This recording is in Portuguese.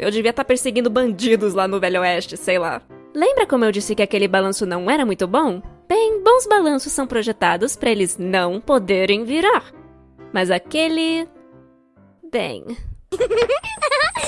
Eu devia estar tá perseguindo bandidos lá no Velho Oeste, sei lá. Lembra como eu disse que aquele balanço não era muito bom? Bem, bons balanços são projetados para eles não poderem virar. Mas aquele. Bem.